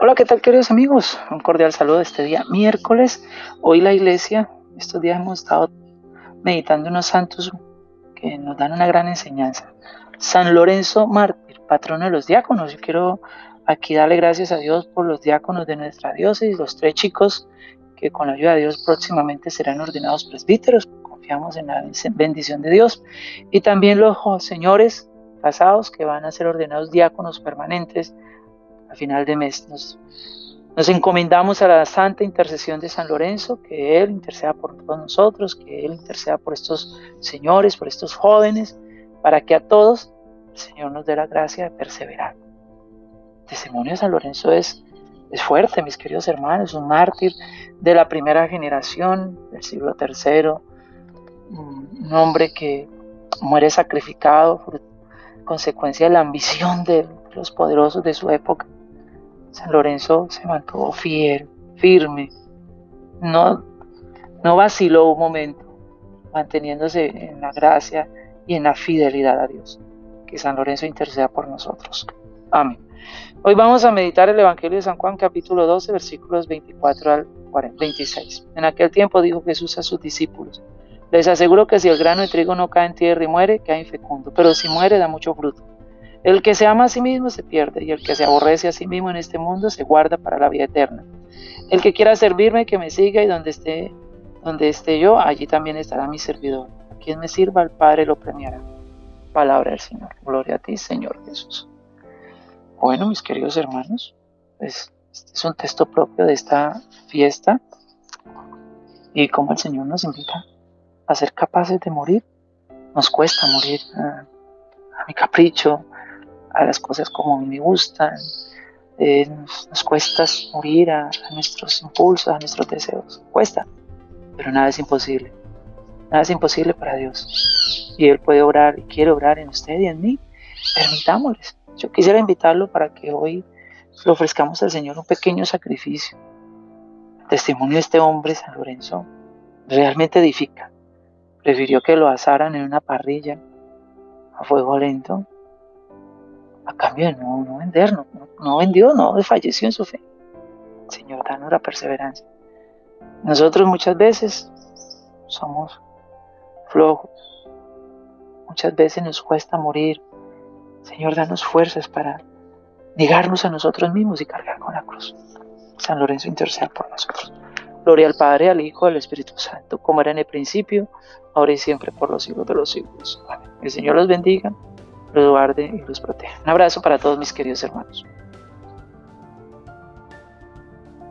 Hola, ¿qué tal queridos amigos? Un cordial saludo este día miércoles. Hoy la iglesia, estos días hemos estado meditando unos santos que nos dan una gran enseñanza. San Lorenzo Mártir, patrono de los diáconos. Yo quiero aquí darle gracias a Dios por los diáconos de nuestra diócesis, los tres chicos que con la ayuda de Dios próximamente serán ordenados presbíteros. Confiamos en la bendición de Dios. Y también los señores casados que van a ser ordenados diáconos permanentes a final de mes. Nos, encomendamos a la santa intercesión de San Lorenzo, que Él interceda por todos nosotros, que Él interceda por estos señores, por estos jóvenes, para que a todos el Señor nos dé la gracia de perseverar. El testimonio de San Lorenzo es, es fuerte, mis queridos hermanos, un mártir de la primera generación del siglo III, un hombre que muere sacrificado consecuencia de la ambición de los poderosos de su época San Lorenzo se mantuvo fiel, firme, no, no vaciló un momento, manteniéndose en la gracia y en la fidelidad a Dios. Que San Lorenzo interceda por nosotros. Amén. Hoy vamos a meditar el Evangelio de San Juan capítulo 12 versículos 24 al 26. En aquel tiempo dijo Jesús a sus discípulos, les aseguro que si el grano de trigo no cae en tierra y muere, queda infecundo, pero si muere da mucho fruto. El que se ama a sí mismo se pierde y el que se aborrece a sí mismo en este mundo se guarda para la vida eterna. El que quiera servirme, que me siga y donde esté, donde esté yo, allí también estará mi servidor. Quien me sirva, el Padre lo premiará. Palabra del Señor. Gloria a ti, Señor Jesús. Bueno, mis queridos hermanos, pues este es un texto propio de esta fiesta y como el Señor nos invita a ser capaces de morir. Nos cuesta morir a mi capricho, a las cosas como a mí me gustan, eh, nos, cuesta morir a, nuestros impulsos, a nuestros deseos, cuesta, pero nada es imposible, nada es imposible para Dios. Y Él puede orar y quiere orar en usted y en mí, permitámosles. Yo quisiera invitarlo para que hoy le ofrezcamos al Señor un pequeño sacrificio. Testimonio de este hombre, San Lorenzo, realmente edifica. Prefirió que lo asaran en una parrilla a fuego lento a cambio de no, no vender, no, no, vendió, no desfalleció en su fe. Señor, danos la perseverancia. Nosotros muchas veces somos flojos, muchas veces nos cuesta morir. Señor, danos fuerzas para negarnos a nosotros mismos y cargar con la cruz. San Lorenzo interceda por nosotros. Gloria al Padre, al Hijo, al Espíritu Santo, como era en el principio, ahora y siempre, por los siglos de los siglos. Amén. El Señor los bendiga guarde y los proteja. Un abrazo para todos mis queridos hermanos.